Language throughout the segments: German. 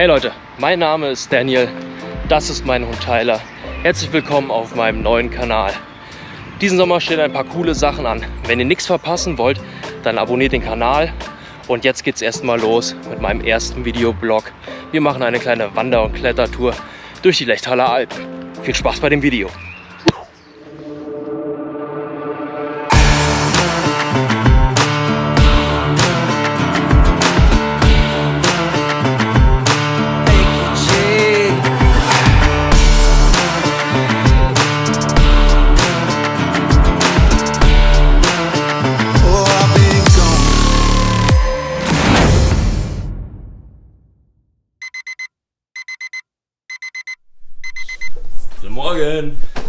Hey Leute, mein Name ist Daniel, das ist mein Hund Tyler. Herzlich willkommen auf meinem neuen Kanal. Diesen Sommer stehen ein paar coole Sachen an. Wenn ihr nichts verpassen wollt, dann abonniert den Kanal. Und jetzt geht's erstmal los mit meinem ersten Videoblog. Wir machen eine kleine Wander- und Klettertour durch die Lechtaler Alpen. Viel Spaß bei dem Video. Guten Morgen.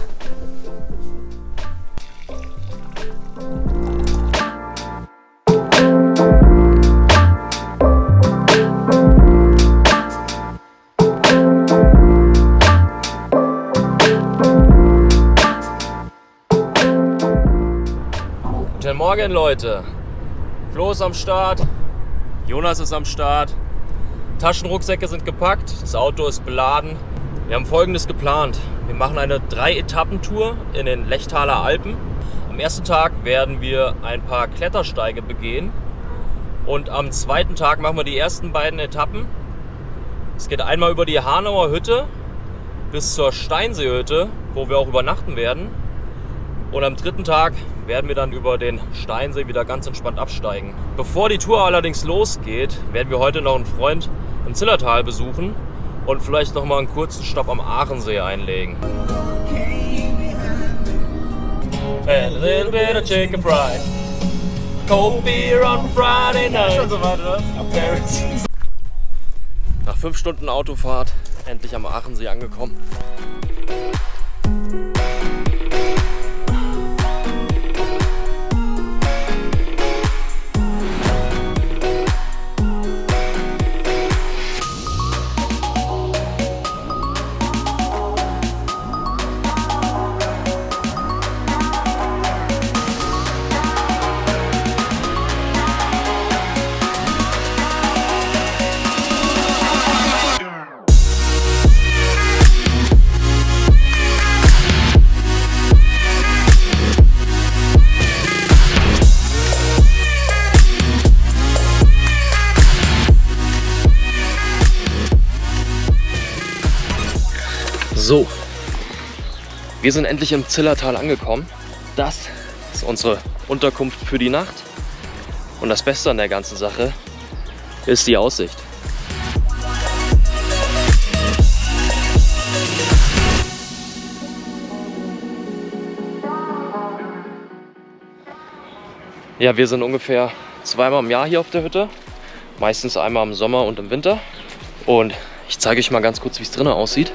Guten Morgen, Leute. Flo ist am Start. Jonas ist am Start. Taschenrucksäcke sind gepackt. Das Auto ist beladen. Wir haben folgendes geplant. Wir machen eine Drei-Etappen-Tour in den Lechtaler Alpen. Am ersten Tag werden wir ein paar Klettersteige begehen. Und am zweiten Tag machen wir die ersten beiden Etappen. Es geht einmal über die Hanauer Hütte bis zur Steinseehütte, wo wir auch übernachten werden. Und am dritten Tag werden wir dann über den Steinsee wieder ganz entspannt absteigen. Bevor die Tour allerdings losgeht, werden wir heute noch einen Freund im Zillertal besuchen und vielleicht noch mal einen kurzen Stopp am Aachensee einlegen. And a little bit of chicken fried. Cold beer on Friday night. Schon so weit, oder? Nach fünf Stunden Autofahrt endlich am Aachensee angekommen. So, wir sind endlich im Zillertal angekommen. Das ist unsere Unterkunft für die Nacht. Und das Beste an der ganzen Sache ist die Aussicht. Ja, wir sind ungefähr zweimal im Jahr hier auf der Hütte. Meistens einmal im Sommer und im Winter. Und ich zeige euch mal ganz kurz, wie es drinnen aussieht.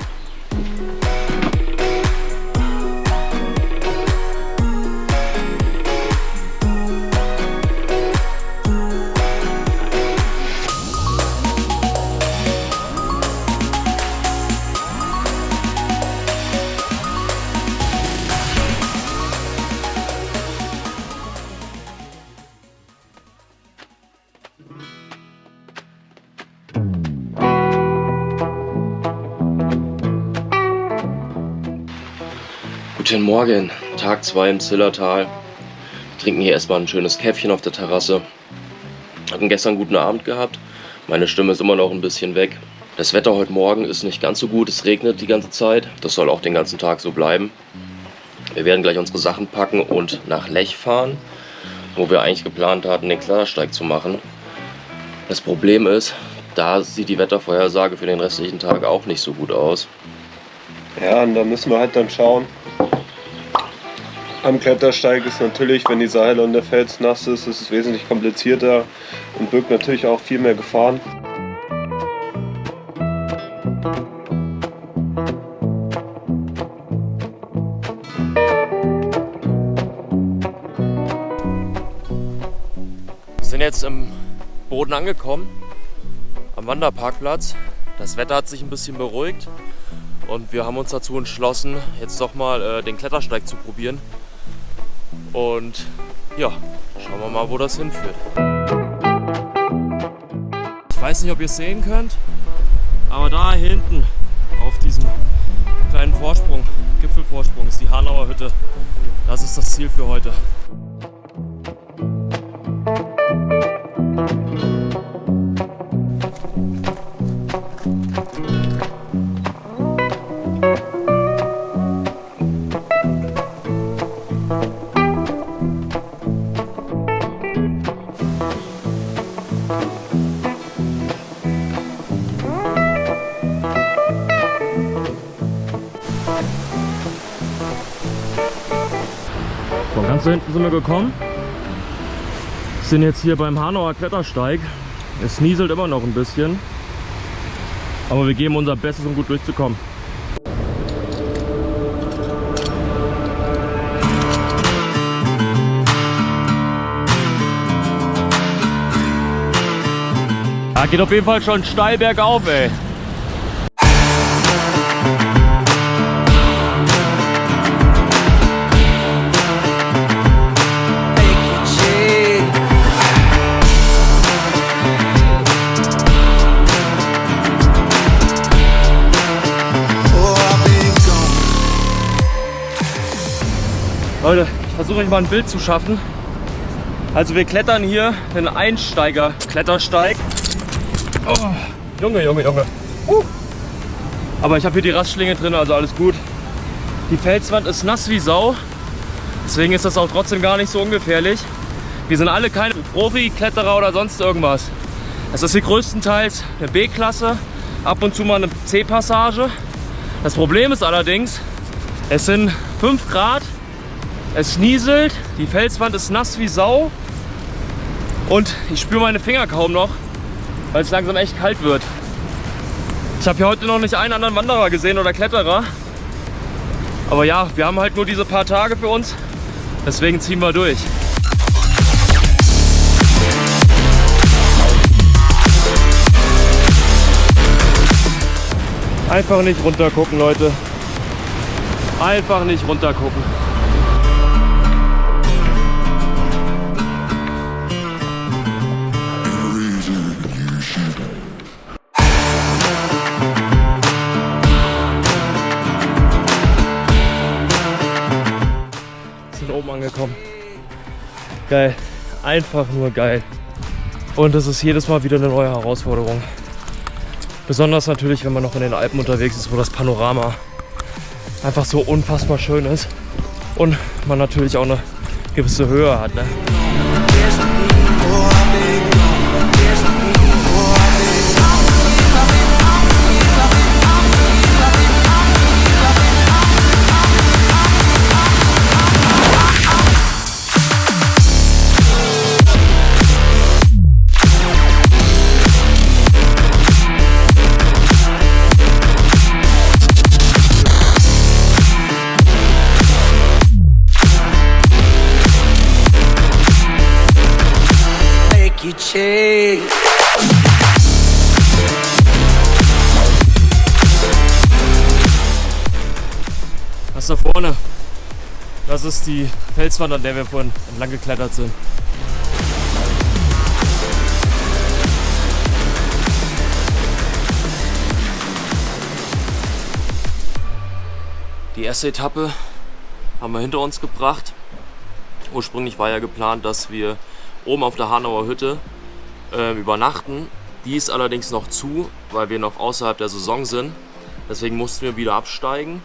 Guten Morgen, Tag 2 im Zillertal. Wir trinken hier erstmal ein schönes Käffchen auf der Terrasse. Hatten gestern einen guten Abend gehabt. Meine Stimme ist immer noch ein bisschen weg. Das Wetter heute Morgen ist nicht ganz so gut. Es regnet die ganze Zeit. Das soll auch den ganzen Tag so bleiben. Wir werden gleich unsere Sachen packen und nach Lech fahren, wo wir eigentlich geplant hatten, den Klettersteig zu machen. Das Problem ist, da sieht die Wettervorhersage für den restlichen Tag auch nicht so gut aus. Ja, und da müssen wir halt dann schauen. Am Klettersteig ist natürlich, wenn die Seile und der Fels nass ist, ist es wesentlich komplizierter und birgt natürlich auch viel mehr Gefahren. Wir sind jetzt im Boden angekommen, am Wanderparkplatz. Das Wetter hat sich ein bisschen beruhigt und wir haben uns dazu entschlossen, jetzt doch mal äh, den Klettersteig zu probieren. Und ja, schauen wir mal, wo das hinführt. Ich weiß nicht, ob ihr es sehen könnt, Aber da hinten auf diesem kleinen Vorsprung, Gipfelvorsprung, ist die Hanauer Hütte. Das ist das Ziel für heute. Gekommen. Sind jetzt hier beim Hanauer Klettersteig. Es nieselt immer noch ein bisschen. Aber wir geben unser Bestes, um gut durchzukommen. Ja, geht auf jeden Fall schon steil bergauf, ey. Leute, ich versuche euch mal ein Bild zu schaffen. Also wir klettern hier den Einsteiger-Klettersteig. Oh, Junge, Junge, Junge. Uh. Aber ich habe hier die Rastschlinge drin, also alles gut. Die Felswand ist nass wie Sau. Deswegen ist das auch trotzdem gar nicht so ungefährlich. Wir sind alle keine Profi-Kletterer oder sonst irgendwas. Es ist hier größtenteils eine B-Klasse, ab und zu mal eine C-Passage. Das Problem ist allerdings, es sind 5 Grad es nieselt, die Felswand ist nass wie Sau und ich spüre meine Finger kaum noch, weil es langsam echt kalt wird. Ich habe hier heute noch nicht einen anderen Wanderer gesehen oder Kletterer. Aber ja, wir haben halt nur diese paar Tage für uns, deswegen ziehen wir durch. Einfach nicht runter gucken, Leute. Einfach nicht runter Geil. Einfach nur geil. Und es ist jedes Mal wieder eine neue Herausforderung. Besonders natürlich, wenn man noch in den Alpen unterwegs ist, wo das Panorama einfach so unfassbar schön ist. Und man natürlich auch eine gewisse Höhe hat. Ne? Change. Das da vorne, das ist die Felswand, an der wir vorhin entlang geklettert sind. Die erste Etappe haben wir hinter uns gebracht. Ursprünglich war ja geplant, dass wir oben auf der Hanauer Hütte äh, übernachten. Die ist allerdings noch zu, weil wir noch außerhalb der Saison sind. Deswegen mussten wir wieder absteigen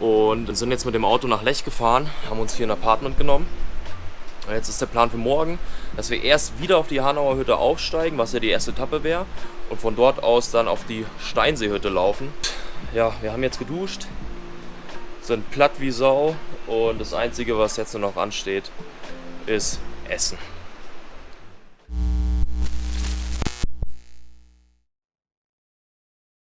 und sind jetzt mit dem Auto nach Lech gefahren, haben uns hier ein Apartment genommen. Und Jetzt ist der Plan für morgen, dass wir erst wieder auf die Hanauer Hütte aufsteigen, was ja die erste Etappe wäre, und von dort aus dann auf die Steinseehütte laufen. Ja, wir haben jetzt geduscht, sind platt wie Sau und das Einzige, was jetzt nur noch ansteht, ist Essen.